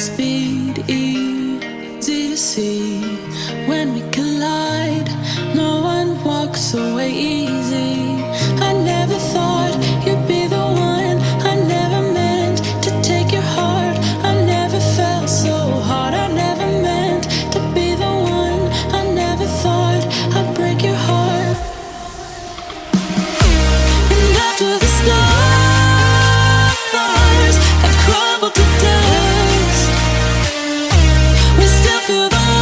speed, easy to see. When we collide, no one walks away easy. I never thought you'd be the one. I never meant to take your heart. I never felt so hard. I never meant to be the one. I never thought I'd break your heart. And after the stars have crumbled to dust still feel the.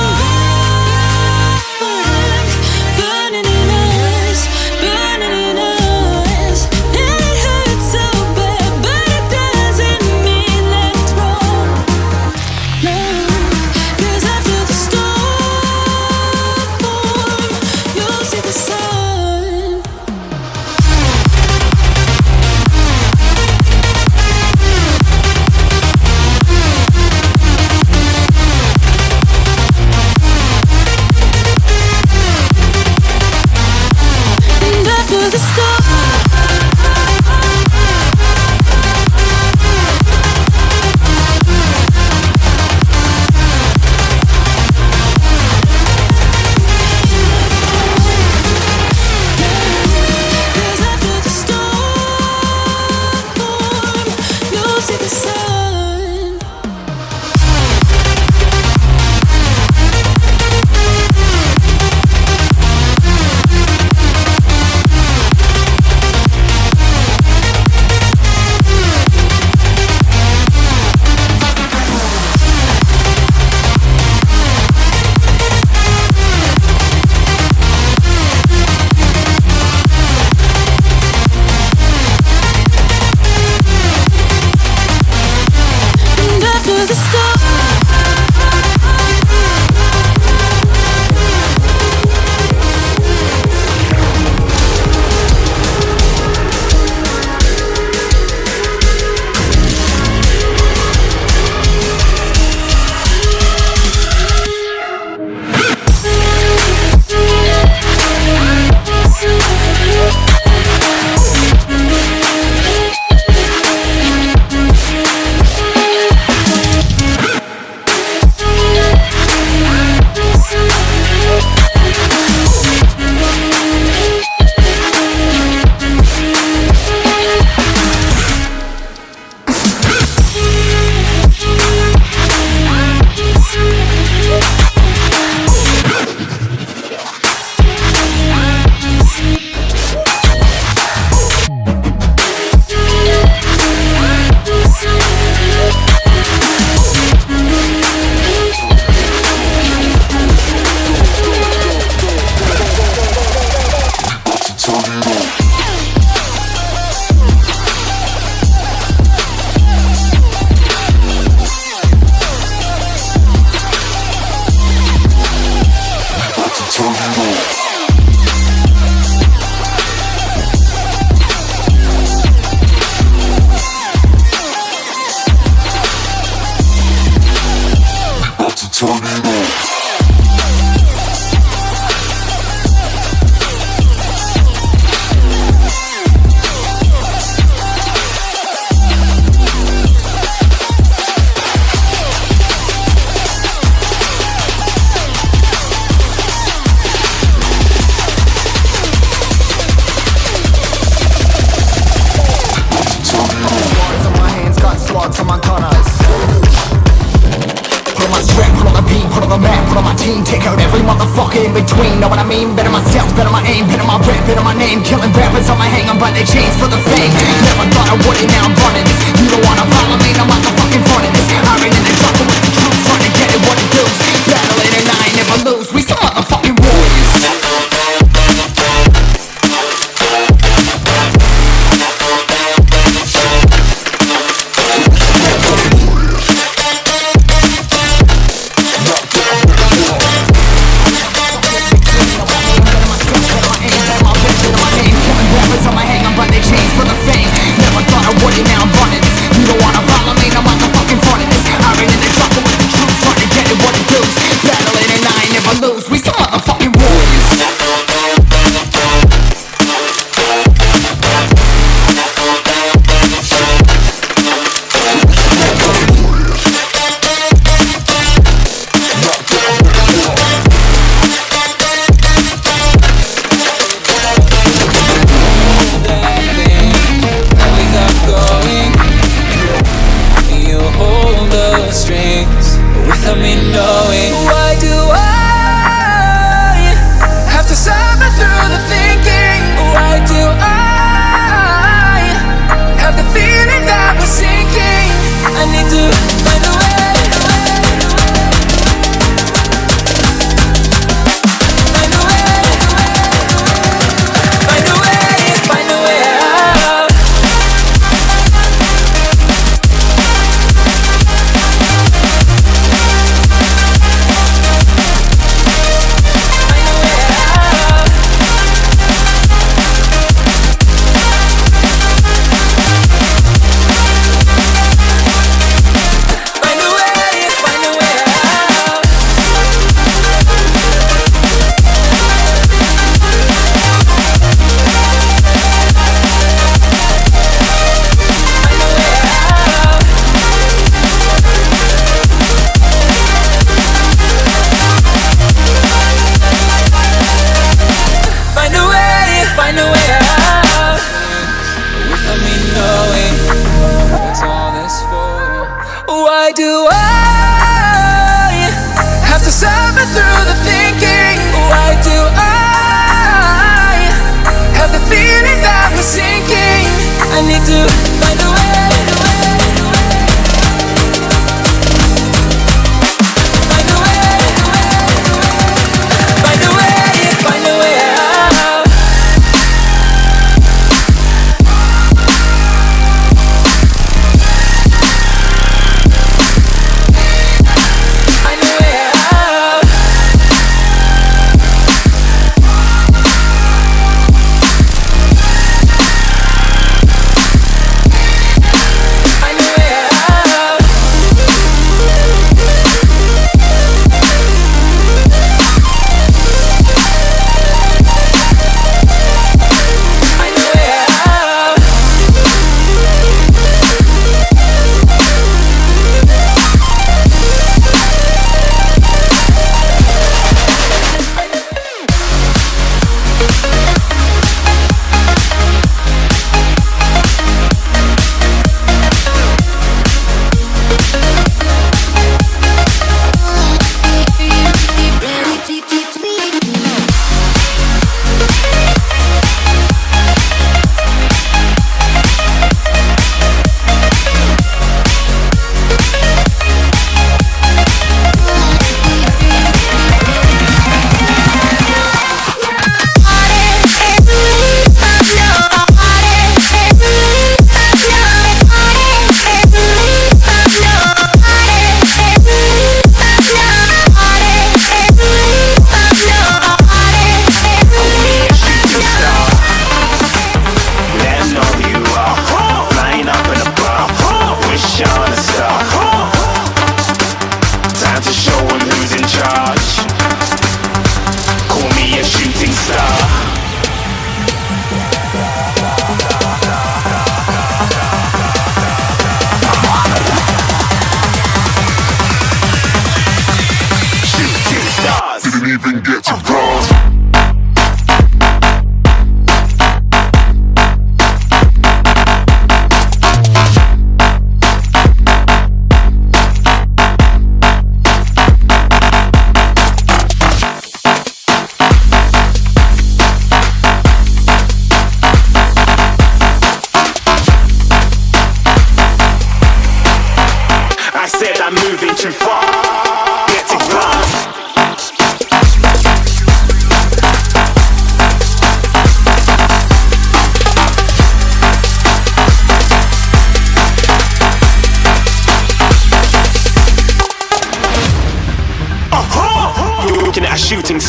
they change for the fame Never thought I would it, now I'm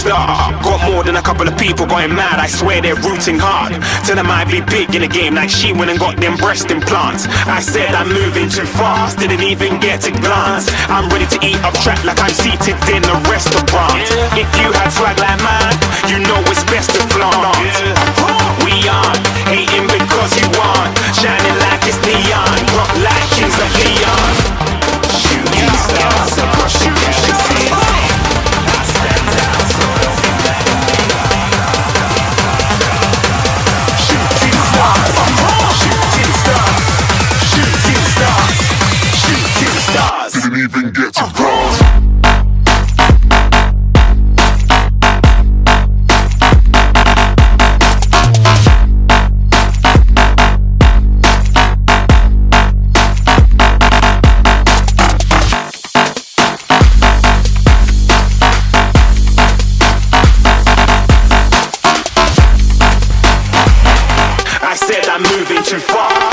star. Got more than a couple of people going mad. I swear they're rooting hard. Tell them I'd be big in the game like she went and got them breast implants. I said I'm moving too fast, didn't even get to glance. I'm ready to eat up track like I'm seated in a restaurant. If you had swag even get to uh-huh. cross. I said I'm moving too far.